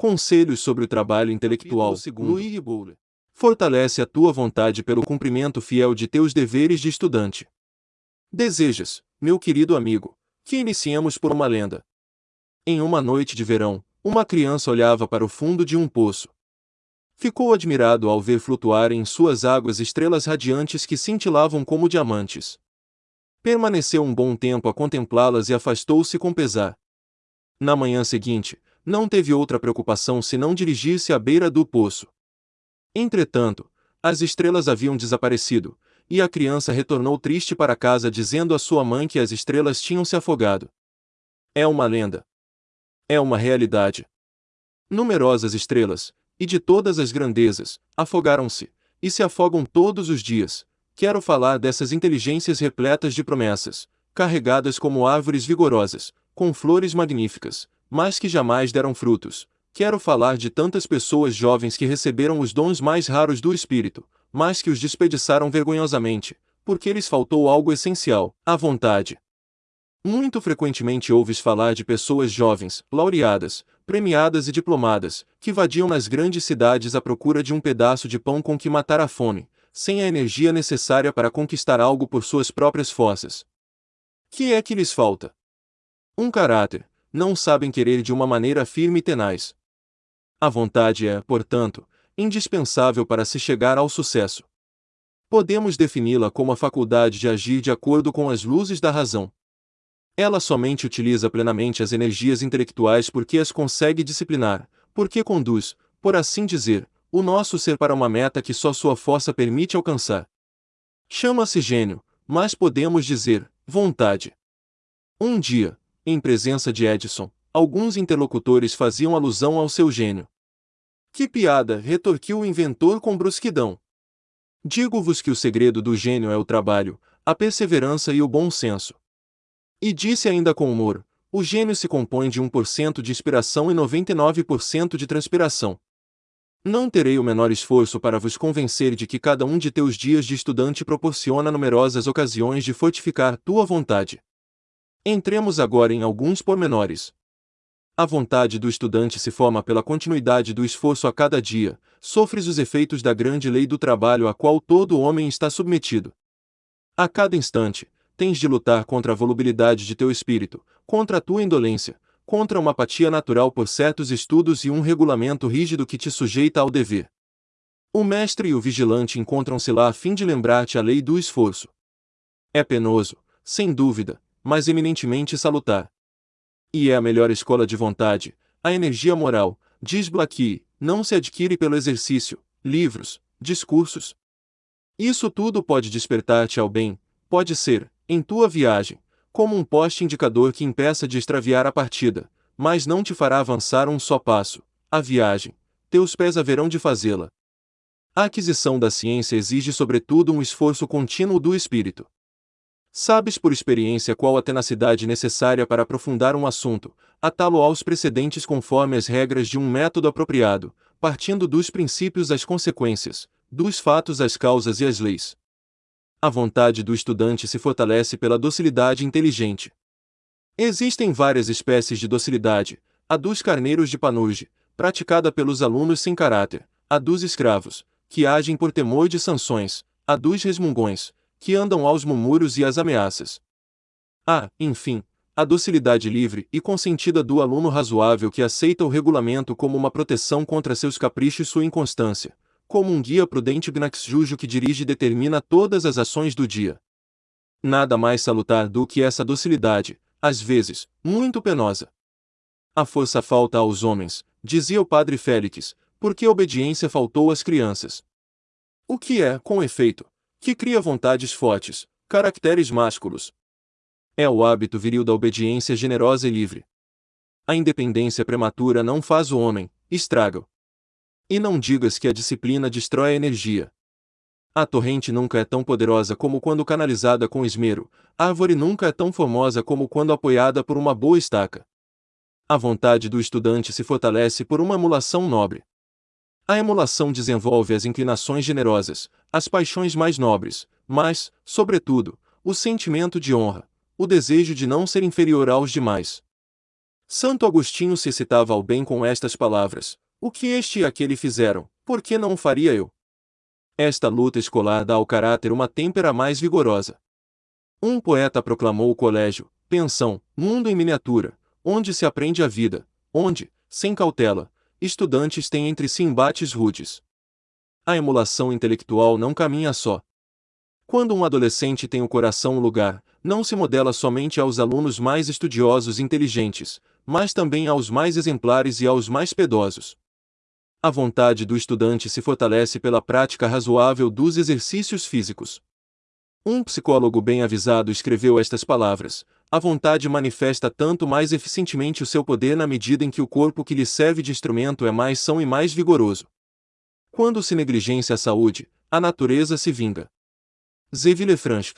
Conselhos sobre o trabalho intelectual. Bowler. Fortalece a tua vontade pelo cumprimento fiel de teus deveres de estudante. Desejas, meu querido amigo, que iniciemos por uma lenda. Em uma noite de verão, uma criança olhava para o fundo de um poço. Ficou admirado ao ver flutuar em suas águas estrelas radiantes que cintilavam como diamantes. Permaneceu um bom tempo a contemplá-las e afastou-se com pesar. Na manhã seguinte, não teve outra preocupação senão dirigir-se à beira do poço. Entretanto, as estrelas haviam desaparecido, e a criança retornou triste para casa dizendo à sua mãe que as estrelas tinham se afogado. É uma lenda. É uma realidade. Numerosas estrelas, e de todas as grandezas, afogaram-se, e se afogam todos os dias. Quero falar dessas inteligências repletas de promessas, carregadas como árvores vigorosas, com flores magníficas, mas que jamais deram frutos. Quero falar de tantas pessoas jovens que receberam os dons mais raros do Espírito, mas que os desperdiçaram vergonhosamente, porque lhes faltou algo essencial, a vontade. Muito frequentemente ouves falar de pessoas jovens, laureadas, premiadas e diplomadas, que vadiam nas grandes cidades à procura de um pedaço de pão com que matar a fome, sem a energia necessária para conquistar algo por suas próprias forças. Que é que lhes falta? Um caráter, não sabem querer de uma maneira firme e tenaz. A vontade é, portanto, indispensável para se chegar ao sucesso. Podemos defini-la como a faculdade de agir de acordo com as luzes da razão. Ela somente utiliza plenamente as energias intelectuais porque as consegue disciplinar, porque conduz, por assim dizer, o nosso ser para uma meta que só sua força permite alcançar. Chama-se gênio, mas podemos dizer, vontade. Um dia, em presença de Edison, alguns interlocutores faziam alusão ao seu gênio. Que piada! retorquiu o inventor com brusquidão. Digo-vos que o segredo do gênio é o trabalho, a perseverança e o bom senso. E disse ainda com humor: o gênio se compõe de 1% de inspiração e 99% de transpiração. Não terei o menor esforço para vos convencer de que cada um de teus dias de estudante proporciona numerosas ocasiões de fortificar tua vontade. Entremos agora em alguns pormenores. A vontade do estudante se forma pela continuidade do esforço a cada dia, sofres os efeitos da grande lei do trabalho a qual todo homem está submetido. A cada instante, tens de lutar contra a volubilidade de teu espírito, contra a tua indolência, contra uma apatia natural por certos estudos e um regulamento rígido que te sujeita ao dever. O mestre e o vigilante encontram-se lá a fim de lembrar-te a lei do esforço. É penoso, sem dúvida, mas eminentemente salutar. E é a melhor escola de vontade, a energia moral, diz Blackie, não se adquire pelo exercício, livros, discursos. Isso tudo pode despertar-te ao bem, pode ser, em tua viagem, como um poste indicador que impeça de extraviar a partida, mas não te fará avançar um só passo, a viagem, teus pés haverão de fazê-la. A aquisição da ciência exige sobretudo um esforço contínuo do espírito. Sabes por experiência qual a tenacidade necessária para aprofundar um assunto, atá-lo aos precedentes conforme as regras de um método apropriado, partindo dos princípios às consequências, dos fatos às causas e às leis. A vontade do estudante se fortalece pela docilidade inteligente. Existem várias espécies de docilidade, a dos carneiros de Panurge, praticada pelos alunos sem caráter, a dos escravos, que agem por temor de sanções, a dos resmungões, que andam aos murmúrios e às ameaças. Há, enfim, a docilidade livre e consentida do aluno razoável que aceita o regulamento como uma proteção contra seus caprichos e sua inconstância, como um guia prudente Gnaxjujo que dirige e determina todas as ações do dia. Nada mais salutar do que essa docilidade, às vezes, muito penosa. A força falta aos homens, dizia o padre Félix, porque a obediência faltou às crianças. O que é, com efeito, que cria vontades fortes, caracteres másculos. É o hábito viril da obediência generosa e livre. A independência prematura não faz o homem, estraga-o. E não digas que a disciplina destrói a energia. A torrente nunca é tão poderosa como quando canalizada com esmero, a árvore nunca é tão formosa como quando apoiada por uma boa estaca. A vontade do estudante se fortalece por uma emulação nobre. A emulação desenvolve as inclinações generosas, as paixões mais nobres, mas, sobretudo, o sentimento de honra, o desejo de não ser inferior aos demais. Santo Agostinho se citava ao bem com estas palavras: O que este e aquele fizeram, por que não faria eu? Esta luta escolar dá ao caráter uma têmpera mais vigorosa. Um poeta proclamou o colégio, pensão, mundo em miniatura, onde se aprende a vida, onde, sem cautela, estudantes têm entre si embates rudes. A emulação intelectual não caminha só. Quando um adolescente tem o coração no lugar, não se modela somente aos alunos mais estudiosos e inteligentes, mas também aos mais exemplares e aos mais pedosos. A vontade do estudante se fortalece pela prática razoável dos exercícios físicos. Um psicólogo bem avisado escreveu estas palavras: A vontade manifesta tanto mais eficientemente o seu poder na medida em que o corpo que lhe serve de instrumento é mais são e mais vigoroso. Quando se negligencia a saúde, a natureza se vinga. Zé Villefranche.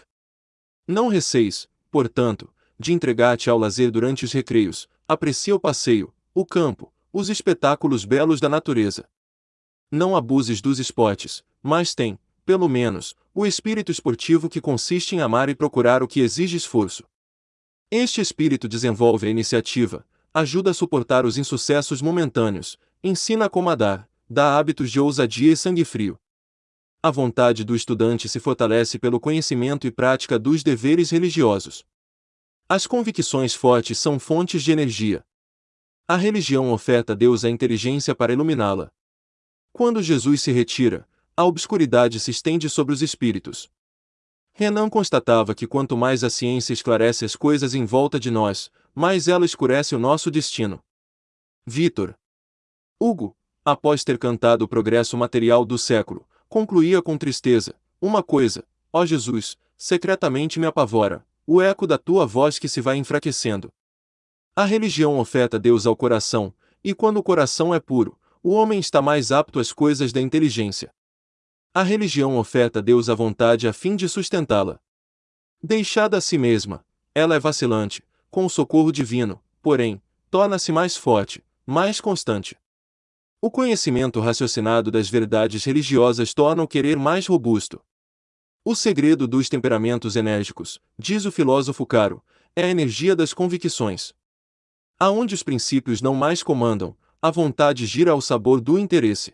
Não receis, portanto, de entregar-te ao lazer durante os recreios, aprecia o passeio, o campo, os espetáculos belos da natureza. Não abuses dos esportes, mas tem, pelo menos, o espírito esportivo que consiste em amar e procurar o que exige esforço. Este espírito desenvolve a iniciativa, ajuda a suportar os insucessos momentâneos, ensina a comandar, dá hábitos de ousadia e sangue frio. A vontade do estudante se fortalece pelo conhecimento e prática dos deveres religiosos. As convicções fortes são fontes de energia. A religião oferta a Deus a inteligência para iluminá-la. Quando Jesus se retira, a obscuridade se estende sobre os espíritos. Renan constatava que quanto mais a ciência esclarece as coisas em volta de nós, mais ela escurece o nosso destino. Vitor Hugo, após ter cantado o progresso material do século, concluía com tristeza: Uma coisa, ó Jesus, secretamente me apavora, o eco da tua voz que se vai enfraquecendo. A religião oferta Deus ao coração, e quando o coração é puro, o homem está mais apto às coisas da inteligência. A religião oferta Deus a vontade a fim de sustentá-la. Deixada a si mesma, ela é vacilante, com o socorro divino, porém, torna-se mais forte, mais constante. O conhecimento raciocinado das verdades religiosas torna o querer mais robusto. O segredo dos temperamentos enérgicos, diz o filósofo Caro, é a energia das convicções. Aonde os princípios não mais comandam, a vontade gira ao sabor do interesse.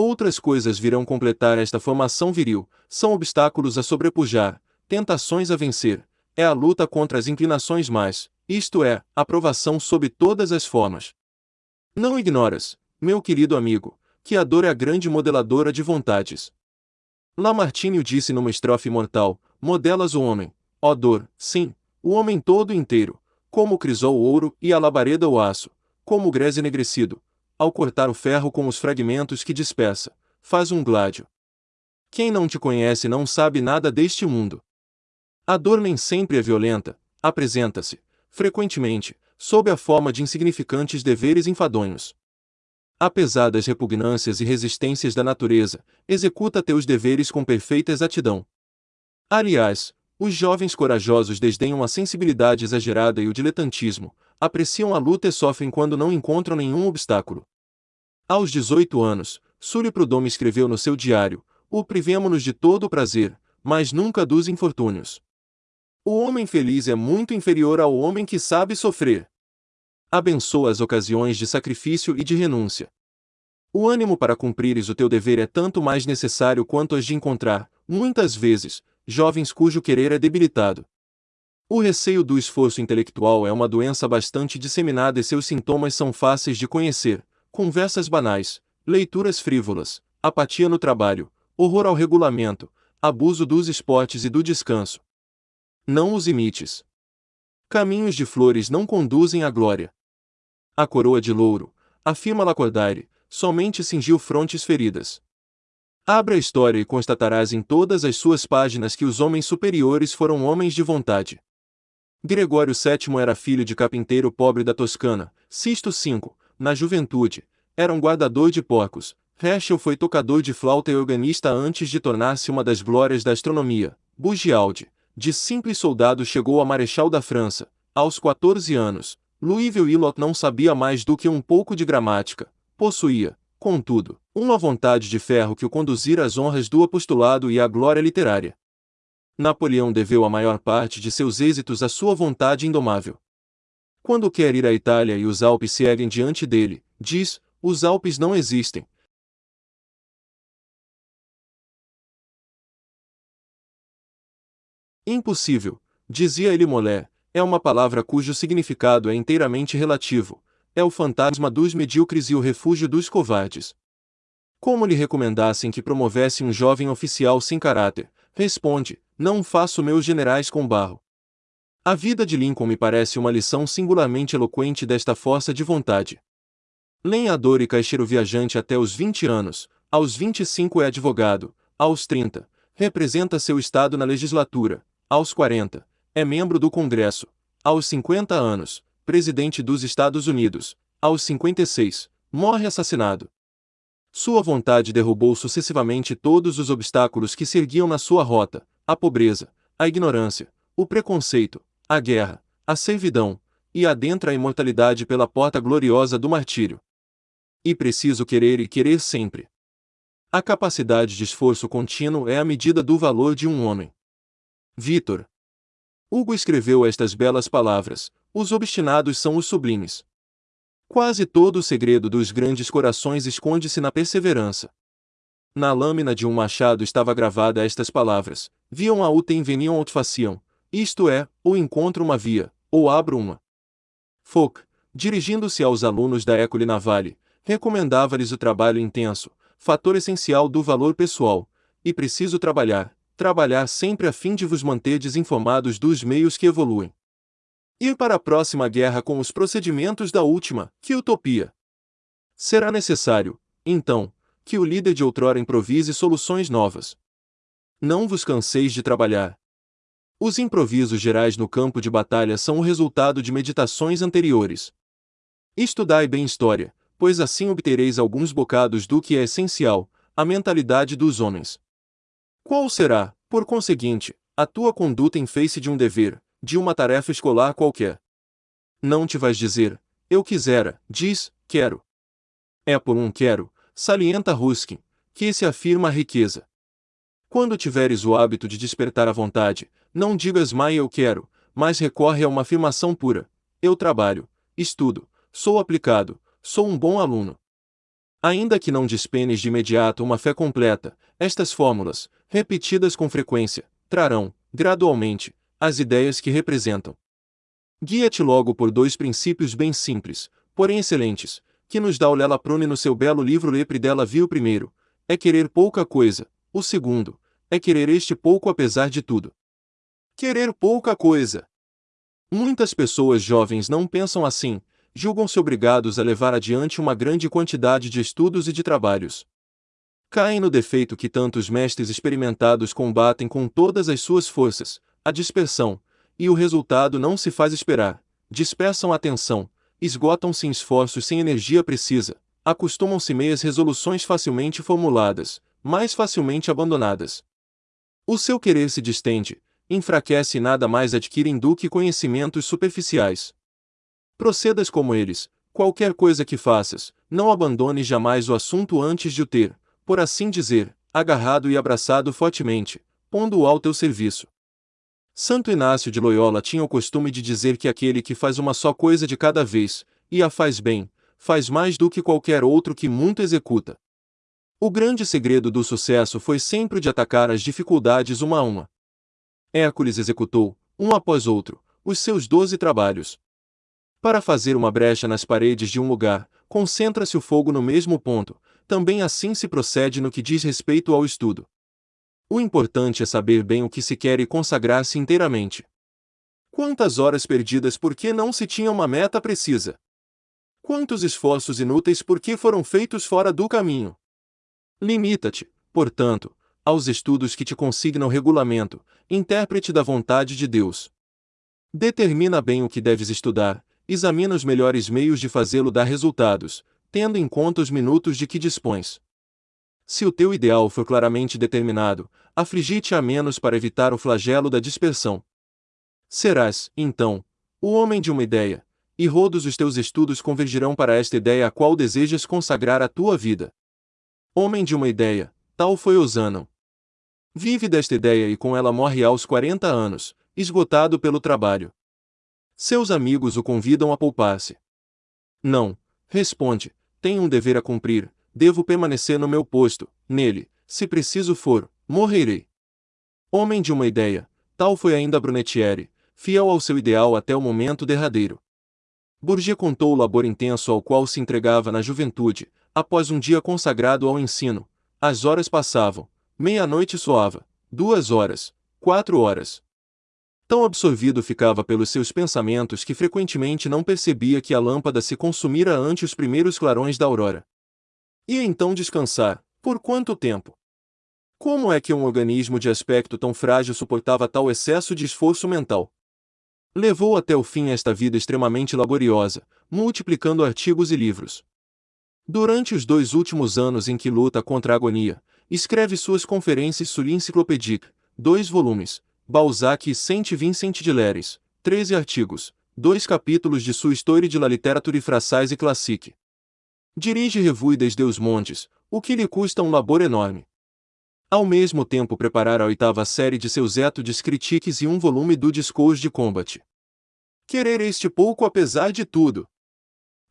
Outras coisas virão completar esta formação viril, são obstáculos a sobrepujar, tentações a vencer, é a luta contra as inclinações mais, isto é, a provação sob todas as formas. Não ignoras, meu querido amigo, que a dor é a grande modeladora de vontades. Lamartine disse numa estrofe mortal: modelas o homem, ó dor, sim, o homem todo inteiro, como crisol o ouro e a labareda o aço, como o grés enegrecido, ao cortar o ferro com os fragmentos que dispersa, faz um gládio. Quem não te conhece não sabe nada deste mundo. A dor nem sempre é violenta, apresenta-se, frequentemente, sob a forma de insignificantes deveres enfadonhos. Apesar das repugnâncias e resistências da natureza, executa teus deveres com perfeita exatidão. Aliás, os jovens corajosos desdenham a sensibilidade exagerada e o diletantismo, apreciam a luta e sofrem quando não encontram nenhum obstáculo. Aos 18 anos, Sully Prudhomme escreveu no seu diário: O privemo-nos de todo o prazer, mas nunca dos infortúnios. O homem feliz é muito inferior ao homem que sabe sofrer. Abençoa as ocasiões de sacrifício e de renúncia. O ânimo para cumprires o teu dever é tanto mais necessário quanto as de encontrar, muitas vezes, jovens cujo querer é debilitado. O receio do esforço intelectual é uma doença bastante disseminada e seus sintomas são fáceis de conhecer: conversas banais, leituras frívolas, apatia no trabalho, horror ao regulamento, abuso dos esportes e do descanso. Não os imites. Caminhos de flores não conduzem à glória. A coroa de louro, afirma Lacordaire, somente cingiu frontes feridas. Abra a história e constatarás em todas as suas páginas que os homens superiores foram homens de vontade. Gregório VII era filho de carpinteiro pobre da Toscana, Sisto V, na juventude, era um guardador de porcos. Herschel foi tocador de flauta e organista antes de tornar-se uma das glórias da astronomia. Bugialdi, de simples soldado chegou a marechal da França. Aos 14 anos, Louis Veuillot não sabia mais do que um pouco de gramática. Possuía, contudo, uma vontade de ferro que o conduzira às honras do apostolado e à glória literária. Napoleão deveu a maior parte de seus êxitos à sua vontade indomável. Quando quer ir à Itália e os Alpes se erguem diante dele, diz: os Alpes não existem. Impossível, dizia ele Molé, é uma palavra cujo significado é inteiramente relativo, é o fantasma dos medíocres e o refúgio dos covardes. Como lhe recomendassem que promovesse um jovem oficial sem caráter, responde: Não faço meus generais com barro. A vida de Lincoln me parece uma lição singularmente eloquente desta força de vontade. Lenhador e caixeiro viajante até os 20 anos, aos 25 é advogado, aos 30, representa seu estado na legislatura, aos 40, é membro do Congresso, aos 50 anos, presidente dos Estados Unidos, aos 56, morre assassinado. Sua vontade derrubou sucessivamente todos os obstáculos que se erguiam na sua rota: a pobreza, a ignorância, o preconceito, a guerra, a servidão, e adentra a imortalidade pela porta gloriosa do martírio. E preciso querer e querer sempre. A capacidade de esforço contínuo é a medida do valor de um homem. Vitor. Hugo escreveu estas belas palavras: Os obstinados são os sublimes. Quase todo o segredo dos grandes corações esconde-se na perseverança. Na lâmina de um machado estava gravada estas palavras: Viam a utem veniam aut faciam, isto é, ou encontro uma via, ou abro uma. Fouque, dirigindo-se aos alunos da École Navale, recomendava-lhes o trabalho intenso, fator essencial do valor pessoal, e preciso trabalhar, trabalhar sempre a fim de vos manter desinformados dos meios que evoluem. Ir para a próxima guerra com os procedimentos da última, que utopia! Será necessário, então, que o líder de outrora improvise soluções novas. Não vos canseis de trabalhar. Os improvisos gerais no campo de batalha são o resultado de meditações anteriores. Estudai bem história, pois assim obtereis alguns bocados do que é essencial, a mentalidade dos homens. Qual será, por conseguinte, a tua conduta em face de um dever, de uma tarefa escolar qualquer. Não te vais dizer, eu quisera, diz, quero. É por um quero, salienta Ruskin, que se afirma a riqueza. Quando tiveres o hábito de despertar a vontade, não digas mais eu quero, mas recorre a uma afirmação pura: eu trabalho, estudo, sou aplicado, sou um bom aluno. Ainda que não despenes de imediato uma fé completa, estas fórmulas, repetidas com frequência, trarão, gradualmente, as ideias que representam. Guia-te logo por dois princípios bem simples, porém excelentes, que nos dá o Lela Prune no seu belo livro Lepre dela viu primeiro, é querer pouca coisa, o segundo, é querer este pouco apesar de tudo. Querer pouca coisa. Muitas pessoas jovens não pensam assim, julgam-se obrigados a levar adiante uma grande quantidade de estudos e de trabalhos. Caem no defeito que tantos mestres experimentados combatem com todas as suas forças, a dispersão, e o resultado não se faz esperar. Dispersam a atenção, esgotam-se em esforços sem energia precisa, acostumam-se meias resoluções facilmente formuladas, mais facilmente abandonadas. O seu querer se distende, enfraquece e nada mais adquirem do que conhecimentos superficiais. Procedas como eles, qualquer coisa que faças, não abandones jamais o assunto antes de o ter, por assim dizer, agarrado e abraçado fortemente, pondo-o ao teu serviço. Santo Inácio de Loyola tinha o costume de dizer que aquele que faz uma só coisa de cada vez, e a faz bem, faz mais do que qualquer outro que muito executa. O grande segredo do sucesso foi sempre de atacar as dificuldades uma a uma. Hércules executou, um após outro, os seus doze trabalhos. Para fazer uma brecha nas paredes de um lugar, concentra-se o fogo no mesmo ponto, também assim se procede no que diz respeito ao estudo. O importante é saber bem o que se quer e consagrar-se inteiramente. Quantas horas perdidas porque não se tinha uma meta precisa? Quantos esforços inúteis porque foram feitos fora do caminho? Limita-te, portanto, aos estudos que te consignam regulamento, intérprete da vontade de Deus. Determina bem o que deves estudar, examina os melhores meios de fazê-lo dar resultados, tendo em conta os minutos de que dispões. Se o teu ideal for claramente determinado, afligite a menos para evitar o flagelo da dispersão. Serás, então, o homem de uma ideia, e rodos os teus estudos convergirão para esta ideia a qual desejas consagrar a tua vida. Homem de uma ideia, tal foi Osanon. Vive desta ideia e com ela morre aos 40 anos, esgotado pelo trabalho. Seus amigos o convidam a poupar-se. Não, responde, tenho um dever a cumprir, devo permanecer no meu posto, nele, se preciso for, morrerei. Homem de uma ideia, tal foi ainda Brunetieri, fiel ao seu ideal até o momento derradeiro. Bourget contou o labor intenso ao qual se entregava na juventude, após um dia consagrado ao ensino. As horas passavam, meia-noite soava, duas horas, quatro horas. Tão absorvido ficava pelos seus pensamentos que frequentemente não percebia que a lâmpada se consumira ante os primeiros clarões da aurora. E então descansar, por quanto tempo? Como é que um organismo de aspecto tão frágil suportava tal excesso de esforço mental? Levou até o fim esta vida extremamente laboriosa, multiplicando artigos e livros. Durante os dois últimos anos em que luta contra a agonia, escreve suas conferências sur l'encyclopédique, dois volumes, Balzac e Saint Vincent de Leres, 13 artigos, dois capítulos de sua Histoire de la littérature française e classique. Dirige Revue des Deux Mondes, o que lhe custa um labor enorme. Ao mesmo tempo preparar a oitava série de seus études critiques e um volume do Discours de Combat. Querer este pouco apesar de tudo.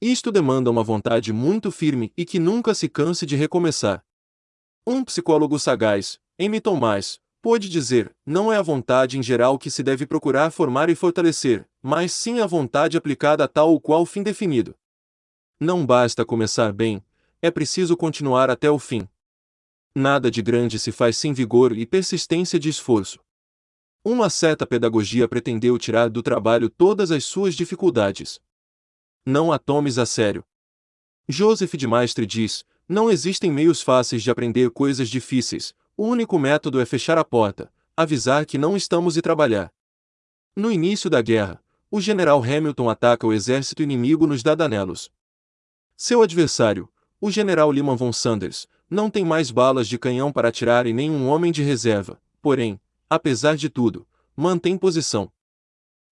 Isto demanda uma vontade muito firme e que nunca se canse de recomeçar. Um psicólogo sagaz, M. Tomás, pôde dizer: não é a vontade em geral que se deve procurar formar e fortalecer, mas sim a vontade aplicada a tal ou qual fim definido. Não basta começar bem, é preciso continuar até o fim. Nada de grande se faz sem vigor e persistência de esforço. Uma certa pedagogia pretendeu tirar do trabalho todas as suas dificuldades. Não a tomes a sério. Joseph de Maistre diz: não existem meios fáceis de aprender coisas difíceis, o único método é fechar a porta, avisar que não estamos e trabalhar. No início da guerra, o general Hamilton ataca o exército inimigo nos Dardanelos. Seu adversário, o general Lyman von Sanders, não tem mais balas de canhão para atirar e nenhum homem de reserva, porém, apesar de tudo, mantém posição.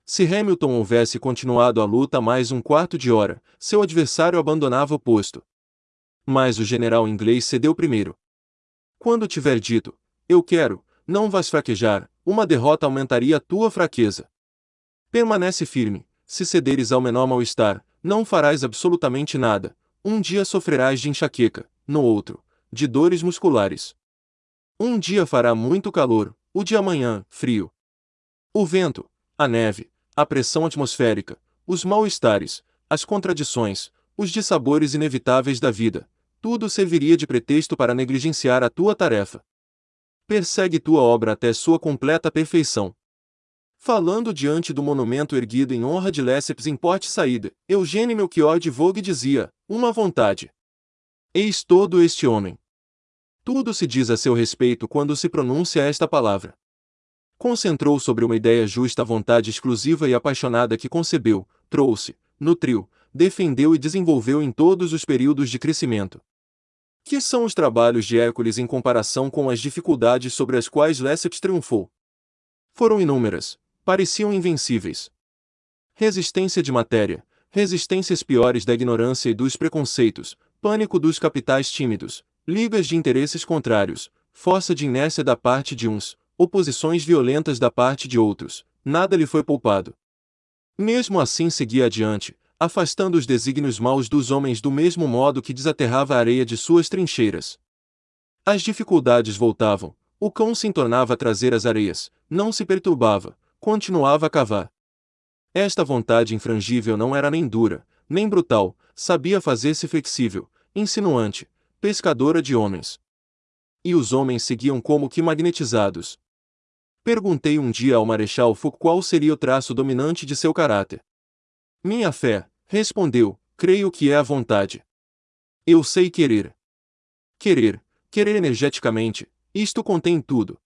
Se Hamilton houvesse continuado a luta mais um quarto de hora, seu adversário abandonava o posto. Mas o general inglês cedeu primeiro. Quando tiver dito, eu quero, não vais fraquejar, uma derrota aumentaria tua fraqueza. Permanece firme, se cederes ao menor mal-estar, não farás absolutamente nada, um dia sofrerás de enxaqueca, no outro, de dores musculares. Um dia fará muito calor, o de amanhã, frio. O vento, a neve, a pressão atmosférica, os mal-estares, as contradições, os dissabores inevitáveis da vida, tudo serviria de pretexto para negligenciar a tua tarefa. Persegue tua obra até sua completa perfeição. Falando diante do monumento erguido em honra de Lesseps em Porte Saída, Eugênio Melchior de Vogue dizia, uma vontade. Eis todo este homem. Tudo se diz a seu respeito quando se pronuncia esta palavra. Concentrou sobre uma ideia justa a vontade exclusiva e apaixonada que concebeu, trouxe, nutriu, defendeu e desenvolveu em todos os períodos de crescimento. Que são os trabalhos de Hércules em comparação com as dificuldades sobre as quais Lesseps triunfou? Foram inúmeras, pareciam invencíveis. Resistência de matéria, resistências piores da ignorância e dos preconceitos, pânico dos capitais tímidos, ligas de interesses contrários, força de inércia da parte de uns, oposições violentas da parte de outros, nada lhe foi poupado. Mesmo assim seguia adiante, afastando os desígnios maus dos homens do mesmo modo que desaterrava a areia de suas trincheiras. As dificuldades voltavam, o cão se entornava a trazer as areias, não se perturbava, continuava a cavar. Esta vontade infrangível não era nem dura, nem brutal, sabia fazer-se flexível, insinuante, pescadora de homens. E os homens seguiam como que magnetizados. Perguntei um dia ao Marechal Foucault qual seria o traço dominante de seu caráter. Minha fé, respondeu, creio que é a vontade. Eu sei querer. Querer, querer energeticamente, isto contém tudo.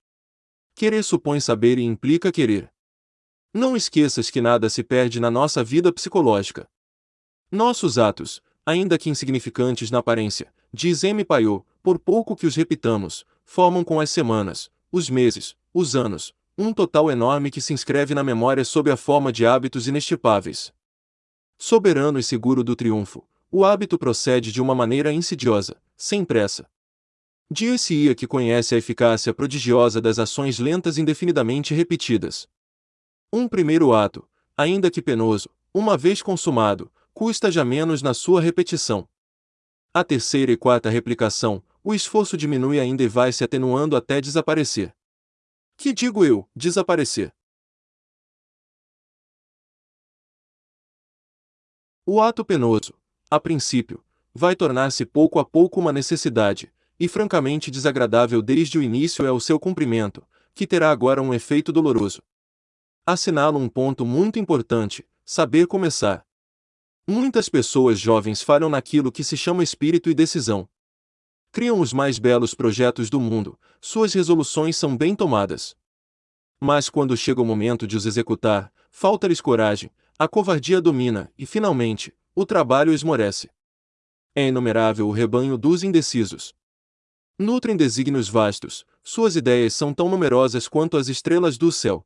Querer supõe saber e implica querer. Não esqueças que nada se perde na nossa vida psicológica. Nossos atos, ainda que insignificantes na aparência, diz M. Paiô, por pouco que os repitamos, formam com as semanas, os meses, os anos, um total enorme que se inscreve na memória sob a forma de hábitos inestipáveis. Soberano e seguro do triunfo, o hábito procede de uma maneira insidiosa, sem pressa. Dir-se-ia que conhece a eficácia prodigiosa das ações lentas indefinidamente repetidas. Um primeiro ato, ainda que penoso, uma vez consumado, custa já menos na sua repetição. A terceira e quarta replicação, o esforço diminui ainda e vai se atenuando até desaparecer. Que digo eu, desaparecer? O ato penoso, a princípio, vai tornar-se pouco a pouco uma necessidade, e francamente desagradável desde o início é o seu cumprimento, que terá agora um efeito doloroso. Assinalo um ponto muito importante: saber começar. Muitas pessoas jovens falham naquilo que se chama espírito e decisão. Criam os mais belos projetos do mundo, suas resoluções são bem tomadas. Mas quando chega o momento de os executar, falta-lhes coragem, a covardia domina e, finalmente, o trabalho esmorece. É inumerável o rebanho dos indecisos. Nutrem desígnios vastos, suas ideias são tão numerosas quanto as estrelas do céu.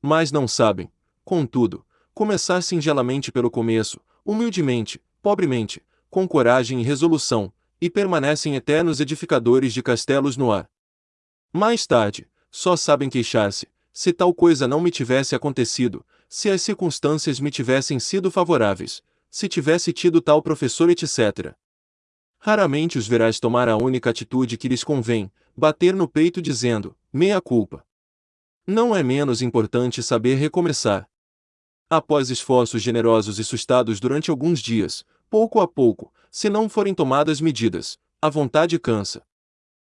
Mas não sabem, contudo, começar singelamente pelo começo, humildemente, pobremente, com coragem e resolução, e permanecem eternos edificadores de castelos no ar. Mais tarde, só sabem queixar-se, se tal coisa não me tivesse acontecido, se as circunstâncias me tivessem sido favoráveis, se tivesse tido tal professor, etc. Raramente os verás tomar a única atitude que lhes convém, bater no peito dizendo, meia culpa. Não é menos importante saber recomeçar. Após esforços generosos e sustados durante alguns dias, pouco a pouco, se não forem tomadas medidas, a vontade cansa.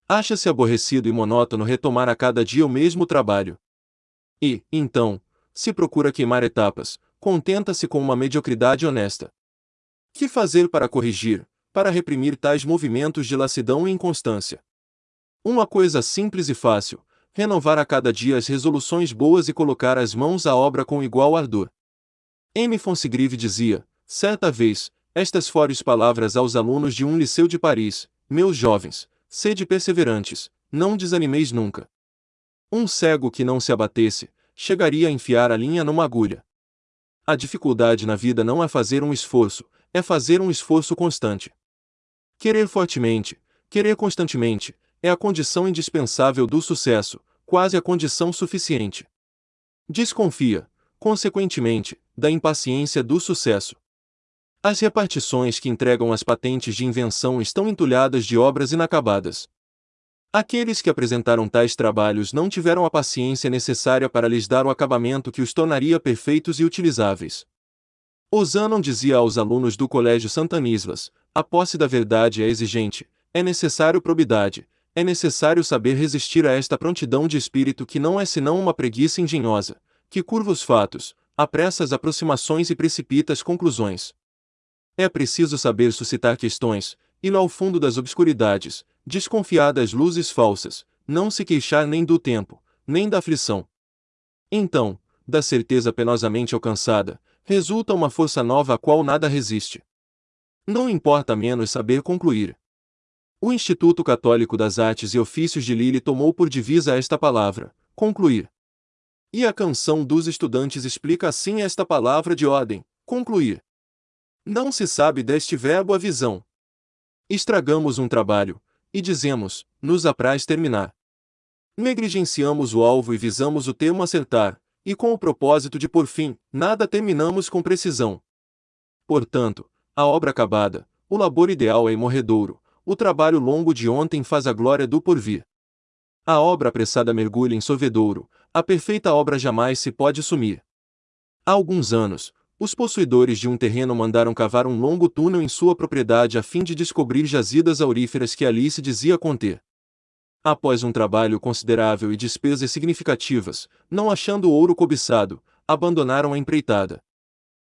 Acha-se aborrecido e monótono retomar a cada dia o mesmo trabalho. E, então, se procura queimar etapas, contenta-se com uma mediocridade honesta. Que fazer para corrigir, para reprimir tais movimentos de lassidão e inconstância. Uma coisa simples e fácil, renovar a cada dia as resoluções boas e colocar as mãos à obra com igual ardor. M. Fonsegrive dizia, certa vez, estas fortes palavras aos alunos de um liceu de Paris: Meus jovens, sede perseverantes, não desanimeis nunca. Um cego que não se abatesse, chegaria a enfiar a linha numa agulha. A dificuldade na vida não é fazer um esforço, é fazer um esforço constante. Querer fortemente, querer constantemente, é a condição indispensável do sucesso, quase a condição suficiente. Desconfia, consequentemente, da impaciência do sucesso. As repartições que entregam as patentes de invenção estão entulhadas de obras inacabadas. Aqueles que apresentaram tais trabalhos não tiveram a paciência necessária para lhes dar o acabamento que os tornaria perfeitos e utilizáveis. Osanon dizia aos alunos do Colégio Santanislas: a posse da verdade é exigente, é necessário probidade, é necessário saber resistir a esta prontidão de espírito que não é senão uma preguiça engenhosa, que curva os fatos, apressa as aproximações e precipita as conclusões. É preciso saber suscitar questões, ir ao fundo das obscuridades, desconfiar das luzes falsas, não se queixar nem do tempo, nem da aflição. Então, da certeza penosamente alcançada, resulta uma força nova a qual nada resiste. Não importa menos saber concluir. O Instituto Católico das Artes e Ofícios de Lille tomou por divisa esta palavra, concluir. E a canção dos estudantes explica assim esta palavra de ordem, concluir. Não se sabe deste verbo a visão. Estragamos um trabalho, e dizemos, nos apraz terminar. Negligenciamos o alvo e visamos o termo acertar, e com o propósito de por fim, nada terminamos com precisão. Portanto, a obra acabada, o labor ideal é imorredouro, o trabalho longo de ontem faz a glória do porvir. A obra apressada mergulha em sorvedouro, a perfeita obra jamais se pode sumir. Há alguns anos, os possuidores de um terreno mandaram cavar um longo túnel em sua propriedade a fim de descobrir jazidas auríferas que ali se dizia conter. Após um trabalho considerável e despesas significativas, não achando o ouro cobiçado, abandonaram a empreitada.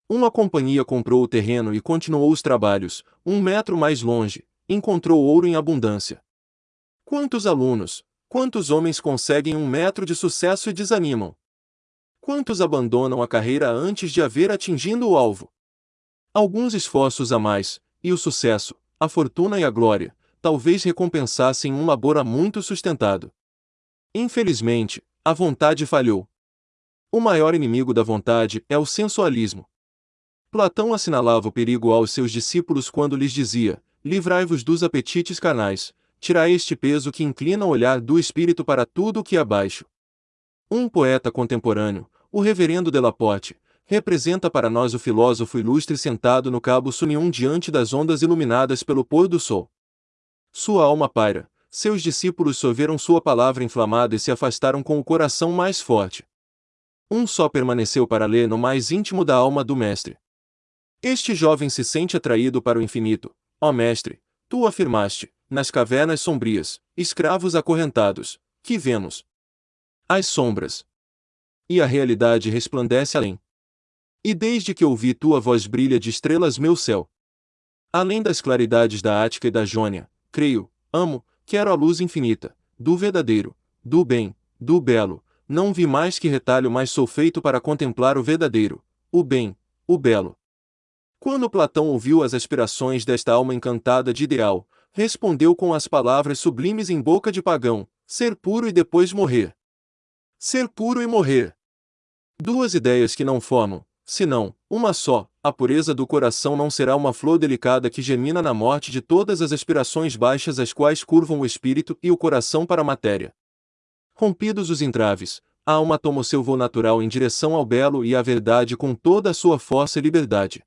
Uma companhia comprou o terreno e continuou os trabalhos. Um metro mais longe, encontrou ouro em abundância. Quantos alunos, quantos homens conseguem um metro de sucesso e desanimam? Quantos abandonam a carreira antes de haver atingido o alvo? Alguns esforços a mais, e o sucesso, a fortuna e a glória, talvez recompensassem um labor há muito sustentado. Infelizmente, a vontade falhou. O maior inimigo da vontade é o sensualismo. Platão assinalava o perigo aos seus discípulos quando lhes dizia: Livrai-vos dos apetites carnais, tirai este peso que inclina o olhar do espírito para tudo o que é abaixo. Um poeta contemporâneo, o reverendo Delaporte, representa para nós o filósofo ilustre sentado no cabo Sunium diante das ondas iluminadas pelo pôr do sol. Sua alma paira, seus discípulos sorveram sua palavra inflamada e se afastaram com o coração mais forte. Um só permaneceu para ler no mais íntimo da alma do Mestre. Este jovem se sente atraído para o infinito, ó Mestre, tu afirmaste, nas cavernas sombrias, escravos acorrentados, que vemos as sombras. E a realidade resplandece além. E desde que ouvi tua voz brilha de estrelas meu céu. Além das claridades da Ática e da Jônia, creio, amo, quero a luz infinita, do verdadeiro, do bem, do belo, não vi mais que retalho mas sou feito para contemplar o verdadeiro, o bem, o belo. Quando Platão ouviu as aspirações desta alma encantada de ideal, respondeu com as palavras sublimes em boca de pagão, ser puro e depois morrer. Ser puro e morrer. Duas ideias que não formam, senão, uma só, a pureza do coração não será uma flor delicada que germina na morte de todas as aspirações baixas as quais curvam o espírito e o coração para a matéria. Rompidos os entraves, a alma toma o seu voo natural em direção ao belo e à verdade com toda a sua força e liberdade.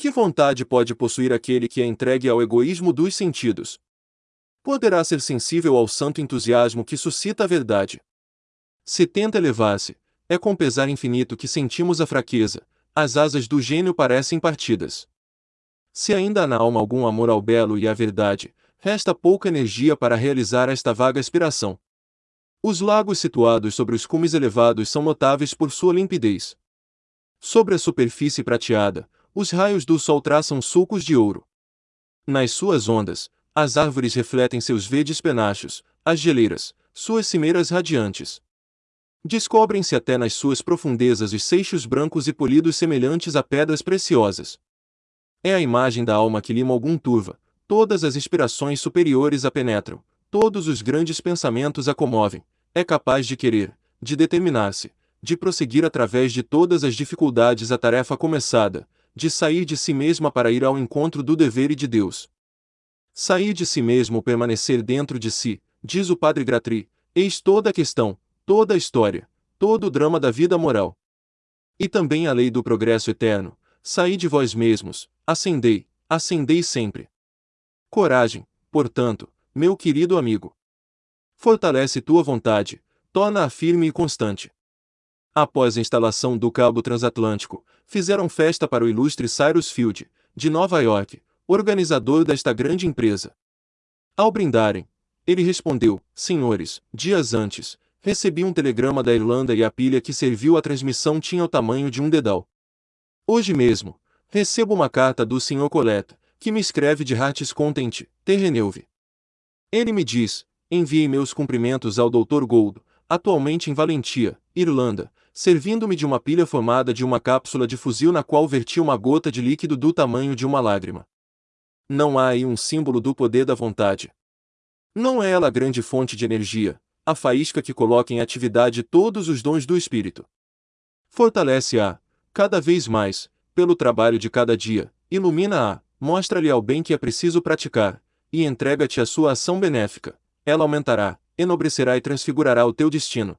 Que vontade pode possuir aquele que é entregue ao egoísmo dos sentidos? Poderá ser sensível ao santo entusiasmo que suscita a verdade. Se tenta elevar-se, é com pesar infinito que sentimos a fraqueza, as asas do gênio parecem partidas. Se ainda há na alma algum amor ao belo e à verdade, resta pouca energia para realizar esta vaga aspiração. Os lagos situados sobre os cumes elevados são notáveis por sua limpidez. Sobre a superfície prateada, os raios do sol traçam sulcos de ouro. Nas suas ondas, as árvores refletem seus verdes penachos, as geleiras, suas cimeiras radiantes. Descobrem-se até nas suas profundezas os seixos brancos e polidos semelhantes a pedras preciosas. É a imagem da alma que lima algum turva, todas as inspirações superiores a penetram, todos os grandes pensamentos a comovem, é capaz de querer, de determinar-se, de prosseguir através de todas as dificuldades a tarefa começada, de sair de si mesma para ir ao encontro do dever e de Deus. Sair de si mesmo permanecer dentro de si, diz o padre Gratri, eis toda a questão, toda a história, todo o drama da vida moral. E também a lei do progresso eterno, saí de vós mesmos, ascendei, ascendei sempre. Coragem, portanto, meu querido amigo. Fortalece tua vontade, torna-a firme e constante. Após a instalação do cabo transatlântico, fizeram festa para o ilustre Cyrus Field, de Nova York, organizador desta grande empresa. Ao brindarem, ele respondeu: Senhores, dias antes, Recebi um telegrama da Irlanda e a pilha que serviu à transmissão tinha o tamanho de um dedal. Hoje mesmo, recebo uma carta do Sr. Coleta, que me escreve de Hearts Content, Terreneuve. Ele me diz: enviei meus cumprimentos ao Dr. Gold, atualmente em Valentia, Irlanda, servindo-me de uma pilha formada de uma cápsula de fuzil na qual verti uma gota de líquido do tamanho de uma lágrima. Não há aí um símbolo do poder da vontade. Não é ela a grande fonte de energia, a faísca que coloca em atividade todos os dons do Espírito. Fortalece-a, cada vez mais, pelo trabalho de cada dia, ilumina-a, mostra-lhe ao bem que é preciso praticar, e entrega-te a sua ação benéfica. Ela aumentará, enobrecerá e transfigurará o teu destino.